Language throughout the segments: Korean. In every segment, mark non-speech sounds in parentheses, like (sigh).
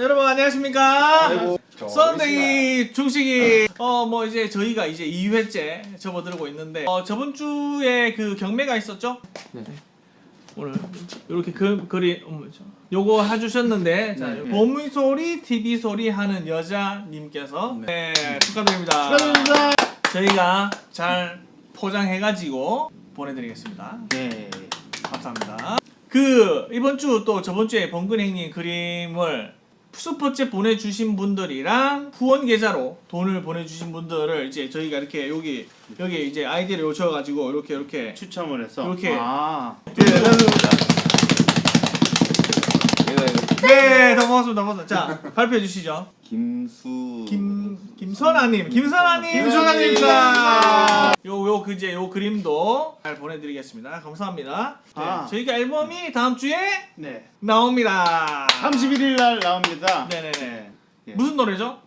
여러분 안녕하십니까? 썬데이 중식이 어 뭐 이제 저희가 이제 2회째 접어들고 있는데 어 저번 주에 그 경매가 있었죠? 네. 오늘 이렇게 그 그리 저, 요거 해주셨는데 자 네. 보물 소리 TV 소리 하는 여자님께서 네, 축하드립니다. 축하드립니다. 저희가 잘 포장해가지고 보내드리겠습니다. 네. 감사합니다. 그 이번 주 또 저번 주에 번근행님 그림을 슈퍼챗 보내주신 분들이랑 후원 계좌로 돈을 보내주신 분들을 이제 저희가 이렇게 여기 여기 이제 아이디를 요청가지고 이렇게 이렇게 추첨을 해서 이렇게. 아. 네, 네, 더 고맙습니다. 고맙습니다. 자 발표해 주시죠. 김수 김 김선아님, 김선아님, 김선아님입니다. 요요 그 이제 요 그림도 잘 보내드리겠습니다. 감사합니다. 네, 아. 저희가 앨범이 다음 주에 네. 나옵니다. 31일 날 나옵니다. 네네네. 예. 무슨 노래죠?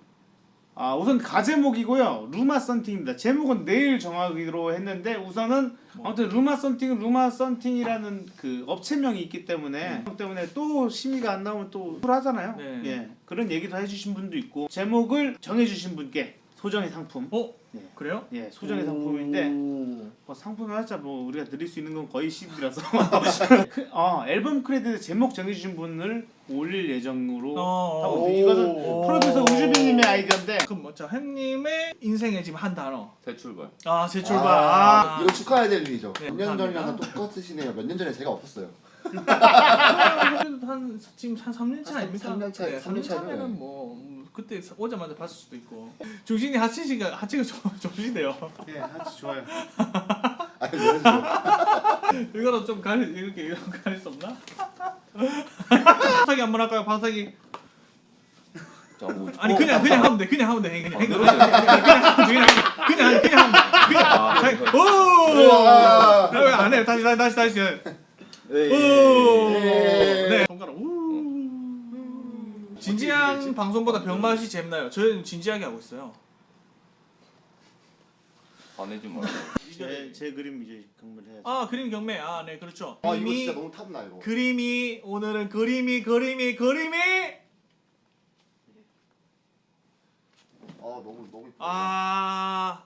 아, 우선 가제목이고요. 루마 썬팅입니다. 제목은 내일 정하기로 했는데 우선은 아무튼 루마 썬팅은 루마 썬팅이라는 그 업체명이 있기 때문에 그 때문에 또 심의가 안 나오면 또 불하잖아요. 네. 예. 그런 얘기도 해 주신 분도 있고 제목을 정해 주신 분께 소정의 상품 어? 예. 그래요? 예, 소정의 상품인데 오. 뭐 상품을 하자 뭐 우리가 드릴 수 있는 건 거의 10이라서 (laughs) 어, 앨범 크레딧 제목 정해주신 분을 올릴 예정으로 어, 하고 오. 있어요. 이것은 오. 프로듀서 우주빈님의 아이디어인데 그럼 뭐자 형님의 인생의 지금 한 단어. 새 출발 아, 새 출발. 아, 아, 이거 축하해야 될 일이죠. 네, 몇년 전이랑. 똑같으시네요. 몇 년 전에 제가 없었어요. (laughs) 한 지금 한 3년 차한 아닙니까? 삼년 차, 네, 삼년 3년 차죠. 차면은 뭐 음, 그때 오자마자 봤을 수도 있고. 중신이 하치시가 하치가 좋- 좋으시대요. 예, 아주 좋아요. (laughs) 아니, 그래서 이거로 좀 가리 이렇게 이런 가릴 수 없나? 바사기 한번 할까요? 바사기. 뭐 아니 그냥 그냥 하면 돼. 그냥 하면 돼. 그냥 그냥 그냥 그냥 그냥 그냥 그냥. 그냥. 아, 자, 네. 오! 아. 왜안 해? 다시 다시 다시 다시. 네. 오! 예. 네. 손가락. 우. 진지한 방송보다 병맛이 재밌나요? 저희는 진지하게 하고 있어요. 화내지 말고 제, 제 그림 이제 경매를 해야죠. 아 그림 경매. 아 네 그렇죠. 아, 이거 진짜 너무 탐나 이거. 그림이 오늘은 그림이 그림이 그림이 아, 너무 너무. 아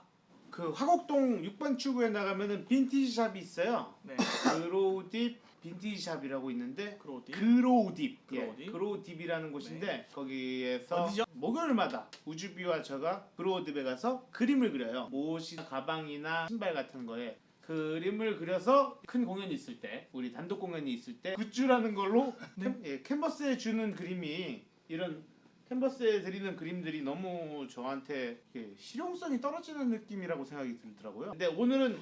그 화곡동 6번 출구에 나가면은 빈티지 샵이 있어요. 네. 그로우딥 빈티지 샵이라고 있는데 그로디. 그로우딥, 예, 그로우딥. 그로우딥이라는 곳인데 거기에서 어디죠? 목요일마다 우주비와 저가 그로우딥에 가서 그림을 그려요. 옷이 가방이나 신발 같은 거에 그림을 그려서 큰 공연이 있을 때, 우리 단독 공연이 있을 때 굿즈라는 걸로 (laughs) 네. 캔, 예, 캔버스에 주는 그림이 이런 캔버스에 드리는 그림들이 너무 저한테 실용성이 떨어지는 느낌이라고 생각이 들더라고요. 근데 오늘은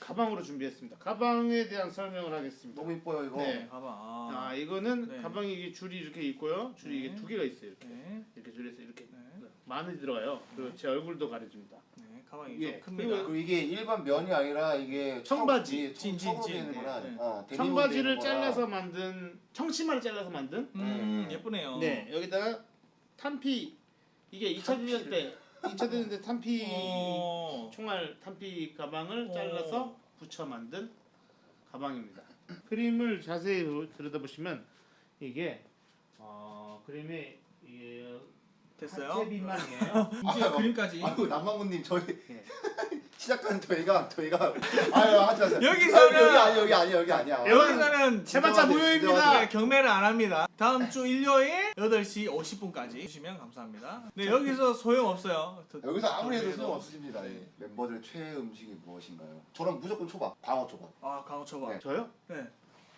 가방으로 준비했습니다. 가방에 대한 설명을 하겠습니다. 너무 이뻐요 이거. 네. 봐봐. 아, 아, 이거는 네. 가방이 이게 줄이 이렇게 있고요. 줄이 네. 이게 두 개가 있어요. 이렇게 네. 이렇게 줄에서 이렇게 네. 많이 들어가요. 그리고 제 얼굴도 가려줍니다. 네. 가방이 예, 좀 큽니다. 그리고 이게 일반 면이 아니라 이게 청바지. 청- 진, 진, 청으로 진. 되는구나. 네, 네. 어, 청바지를. 잘라서 만든 청치마를 잘라서 만든. 음, 네. 예쁘네요. 네 여기다가 탄피 이게 2차 대전 때 2차 대전 때 탄피 어. 총알 탄피 가방을 어. 잘라서 붙여 만든 가방입니다. 그림을 자세히 들여다보시면 이게 어, 그림이 이게 됐어요. 하체 비만이에요. 이제 (laughs) 아유, 그림까지. 아이고 남방구님 저희 예. 시작하는 저희가 저희가 아유 하지 마세요. 여기서는- 아유, 여기 아니 여기 아니 여기 아니야. 여기서는 진정하세요, 무효입니다. 네, 경매를 안 합니다. 다음 주 일요일 8시 50분까지 주시면 감사합니다. 네, 여기서 소용 없어요. 더- 여기서 아무리 해도. 소용 없으십니다. 예. 멤버들의 최애 음식이 무엇인가요? 저는 무조건 초밥, 광어 초밥. 아, 강호 초밥. 네. 저요? 네.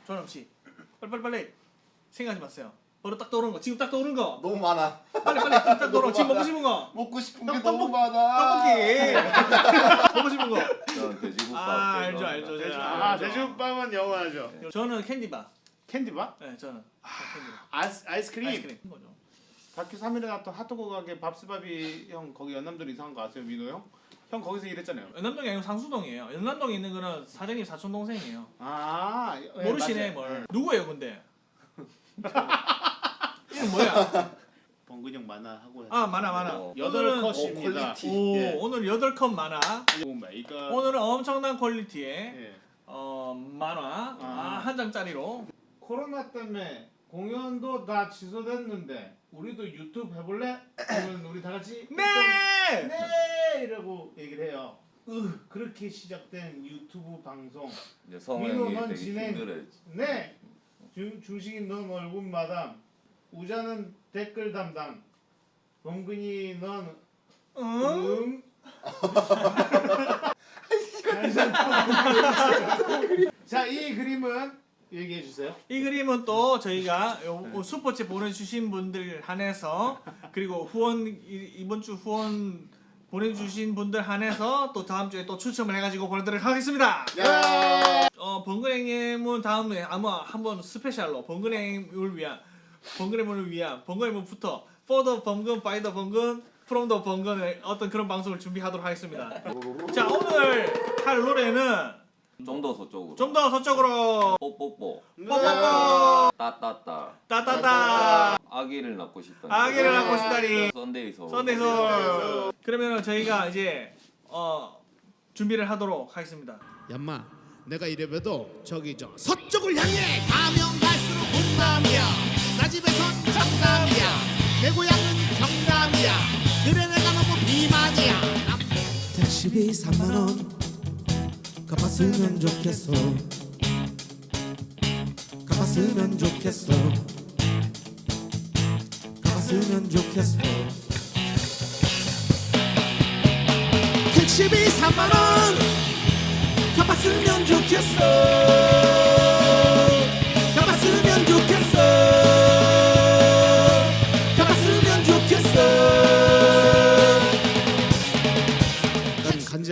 조남 씨. 빨리 빨리 생각하지 마세요. 바로 딱 떠오르는 거. 지금 딱 떠오르는 거. 너무 많아. 빨리 빨리 지금 딱 떠오르는 거. 지금 먹고 싶은 거. 먹고 싶은 떡- 게 너무. 많아. 떡볶이. (laughs) 먹고 싶은 거. 저는 돼지국밥 아, 알죠. 알죠. 돼지, 아, 아. 돼지국밥은 영원하죠. 저는 캔디바. 캔디바? 네, 저는 캔디바. 아이스, 아이스크림. 아이스크림 거죠. 다큐 3일에 나왔던 핫도그 가게 밥스밥이 형 거기 연남동 이상한 거 아세요 민호 형? 형 거기서 일했잖아요. 연남동이 아니고 상수동이에요. 연남동에 있는 거는 사장님 사촌 동생이에요. 아 예, 모르시네 맞아요. 뭘. 예. 누구예요, 근데? (laughs) 뭐야? (laughs) 범근 형 만화 하고 아, 많아 많아. 어, 여덟 오늘은- 컷입니다. quality. Oh, yeah. 오늘 8컷 만화. Oh my god. 오늘은 엄청난 quality의 예. 어, 만화 아. 아, 한 장짜리로 코로나 때문에 공연도 다 취소됐는데 우리도 유튜브 해볼래? 그러면 우리 다 같이 네! 네 이라고 얘기를 해요. 으 그렇게 시작된 유튜브 방송 이제 성우 민호, 형이 넌 되게 진행. 네 중, 중식인 넌 얼굴 마담 우자는 댓글 담당 범근이 넌 응? 응? (laughs) 자, 이 그림은 얘기해 주세요. 이 그림은 또 저희가 요- 요 super chat 보내주신 분들 한해서 그리고 후원 이- 이번 주 후원 보내주신 분들 한해서 또 다음 주에 또 추첨을 해가지고 보내드리도록 하겠습니다. 야. 어 번근행님은 다음에 아마 한번 special로 번근행을 위한 번근행을 위한 번근행부터 for the 번근 by the 번근 from the 번근의 어떤 그런 방송을 준비하도록 하겠습니다. 자 오늘 할 노래는 좀 더 서쪽으로. 좀 더 서쪽으로 뽀뽀뽀. 뽀뽀뽀 따따따. 따따따 아기를 낳고 싶다. 아기를 낳고 싶다니 썬데이 서울. 썬데이 서울 그러면 저희가 이제 어 준비를 하도록 하겠습니다. 얌마 내가 이래봬도 저기 저 서쪽을 향해 가면 갈수록 분남이야 나 집에선 정남이야. 내 고향은 경남이야. 그래 내가 너무 비만이야. 택시비 3만원. 갚았으면 좋겠어. 갚았으면 좋겠어. 갚았으면 좋겠어. 택시비 3만원. 갚았으면 좋겠어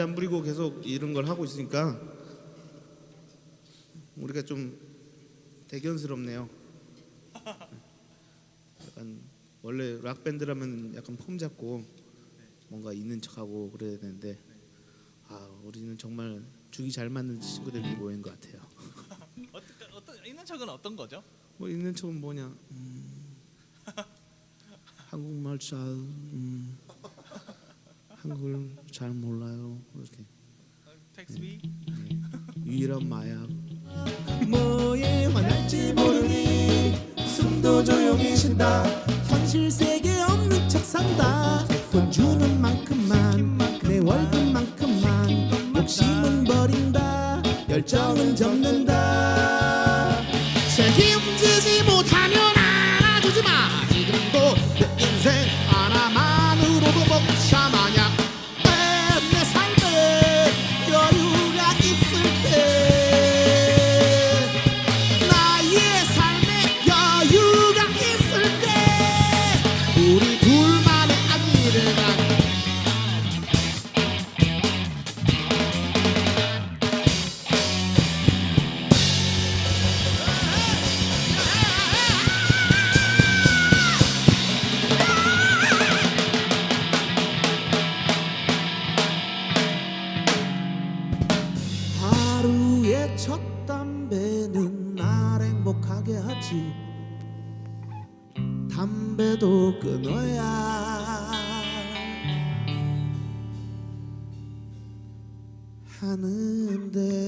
안 부리고 계속 이런 걸 하고 있으니까 우리가 좀 대견스럽네요 약간 원래 락 밴드라면 약간 폼 잡고 뭔가 있는 척하고 그래야 되는데 아 우리는 정말 죽이 잘 맞는 친구들이 모인 것 같아요. (laughs) 어떤 어떤 있는 척은 어떤 거죠? 뭐 있는 척은 뭐냐? 음, 한국말 잘 음, 한국을 잘 몰라요. 이렇게 텍스비 유일한 마약. 뭐에 화날지 모르니 숨도 조용히 쉰다. 현실 세계 없는 척 산다. 돈 주는 만큼만 내 월급만큼만 욕심은 버린다. 열정은 접는다. 책임 끊어야. 하는데